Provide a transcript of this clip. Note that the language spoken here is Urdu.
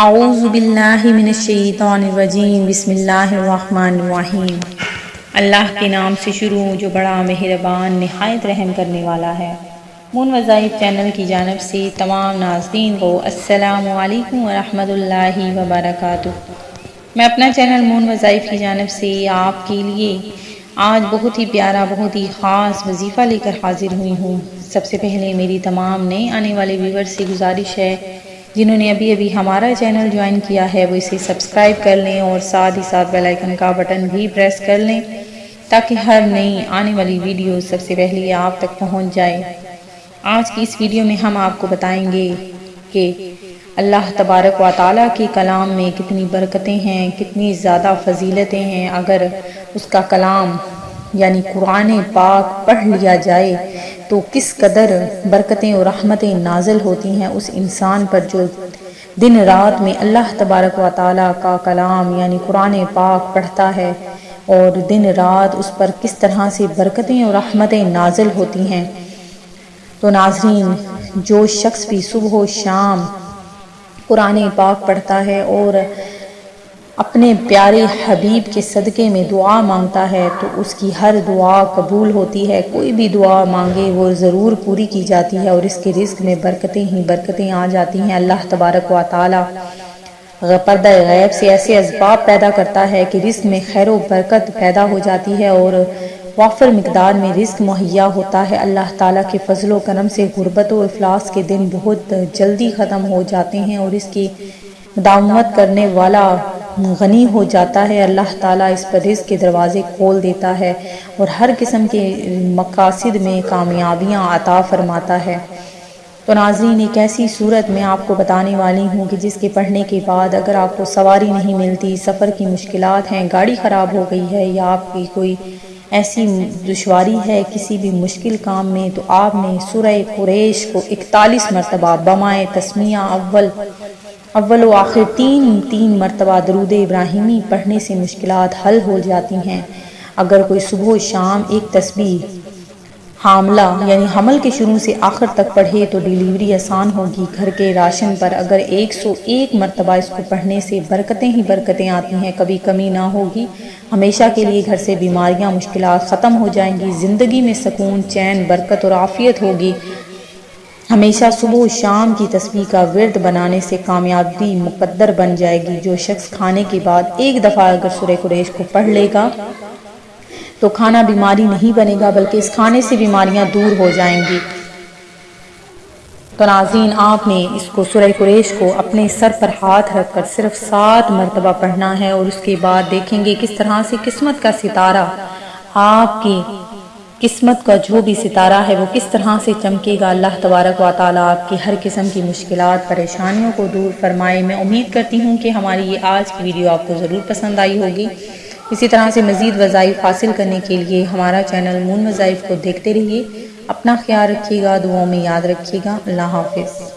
اعوذ باللہ من الشیطان الرجیم، بسم اللہ الرحمن الرحیم۔ اللہ کے نام سے شروع، جو بڑا مہربان، نہایت رحم کرنے والا ہے۔ مون وظائف چینل کی جانب سے تمام ناظرین کو السلام علیکم ورحمۃ اللہ وبرکاتہ۔ میں اپنا چینل مون وظائف کی جانب سے آپ کے لیے آج بہت ہی پیارا، بہت ہی خاص وظیفہ لے کر حاضر ہوئی ہوں۔ سب سے پہلے میری تمام نئے آنے والے ویور سے گزارش ہے جنہوں نے ابھی ابھی ہمارا چینل جوائن کیا ہے، وہ اسے سبسکرائب کر لیں اور ساتھ ہی ساتھ بیل آئیکن کا بٹن بھی پریس کر لیں تاکہ ہر نئی آنے والی ویڈیو سب سے پہلے آپ تک پہنچ جائے۔ آج کی اس ویڈیو میں ہم آپ کو بتائیں گے کہ اللہ تبارک و تعالیٰ کے کلام میں کتنی برکتیں ہیں، کتنی زیادہ فضیلتیں ہیں۔ اگر اس کا کلام یعنی قرآن پاک پڑھ لیا جائے تو کس قدر برکتیں اور رحمتیں نازل ہوتی ہیں اس انسان پر جو دن رات میں اللہ تبارک و تعالیٰ کا کلام یعنی قرآن پاک پڑھتا ہے اور دن رات اس پر کس طرح سے برکتیں اور رحمتیں نازل ہوتی ہیں۔ تو ناظرین، جو شخص بھی صبح و شام قرآن پاک پڑھتا ہے اور اپنے پیارے حبیب کے صدقے میں دعا مانگتا ہے تو اس کی ہر دعا قبول ہوتی ہے۔ کوئی بھی دعا مانگے وہ ضرور پوری کی جاتی ہے اور اس کے رزق میں برکتیں ہی برکتیں آ جاتی ہیں۔ اللہ تبارک و تعالی پردہ غیب سے ایسے اسباب پیدا کرتا ہے کہ رزق میں خیر و برکت پیدا ہو جاتی ہے اور وافر مقدار میں رزق مہیا ہوتا ہے۔ اللہ تعالیٰ کے فضل و کرم سے غربت و افلاس کے دن بہت جلدی ختم ہو جاتے ہیں اور اس کی مداومت کرنے والا غنی ہو جاتا ہے، اللہ تعالیٰ اس پر رزق کے دروازے کھول دیتا ہے اور ہر قسم کے مقاصد میں کامیابیاں عطا فرماتا ہے۔ تو ناظرین، ایک ایسی صورت میں آپ کو بتانے والی ہوں کہ جس کے پڑھنے کے بعد اگر آپ کو سواری نہیں ملتی، سفر کی مشکلات ہیں، گاڑی خراب ہو گئی ہے یا آپ کی کوئی ایسی دشواری ہے کسی بھی مشکل کام میں، تو آپ نے سورہ قریش کو اکتالیس مرتبہ بمائے تسمیہ اول اول و آخر تین تین مرتبہ درود ابراہیمی پڑھنے سے مشکلات حل ہو جاتی ہیں۔ اگر کوئی صبح و شام ایک تسبیح، حاملہ یعنی حمل کے شروع سے آخر تک پڑھے تو ڈیلیوری آسان ہوگی۔ گھر کے راشن پر اگر ایک سو ایک مرتبہ اس کو پڑھنے سے برکتیں ہی برکتیں آتی ہیں، کبھی کمی نہ ہوگی۔ ہمیشہ کے لیے گھر سے بیماریاں، مشکلات ختم ہو جائیں گی۔ زندگی میں سکون، چین، برکت اور عافیت ہوگی۔ ہمیشہ صبح و شام کی تصویر کا ورد بنانے سے کامیابی مقدر بن جائے گی۔ جو شخص کھانے کے بعد ایک دفعہ اگر سورہ قریش کو پڑھ لے گا تو کھانا بیماری نہیں بنے گا، بلکہ اس کھانے سے بیماریاں دور ہو جائیں گی۔ تو ناظرین، آپ نے اس کو سورہ قریش کو اپنے سر پر ہاتھ رکھ کر صرف سات مرتبہ پڑھنا ہے اور اس کے بعد دیکھیں گے کس طرح سے قسمت کا ستارہ آپ کی قسمت کا جو بھی ستارہ ہے وہ کس طرح سے چمکے گا، اللہ تبارک و تعالیٰ آپ کی ہر قسم کی مشکلات، پریشانیوں کو دور فرمائے۔ میں امید کرتی ہوں کہ ہماری یہ آج کی ویڈیو آپ کو ضرور پسند آئی ہوگی۔ اسی طرح سے مزید وظائف حاصل کرنے کے لیے ہمارا چینل مون وظائف کو دیکھتے رہیے۔ اپنا خیال رکھیے گا، دعاؤں میں یاد رکھیے گا۔ اللہ حافظ۔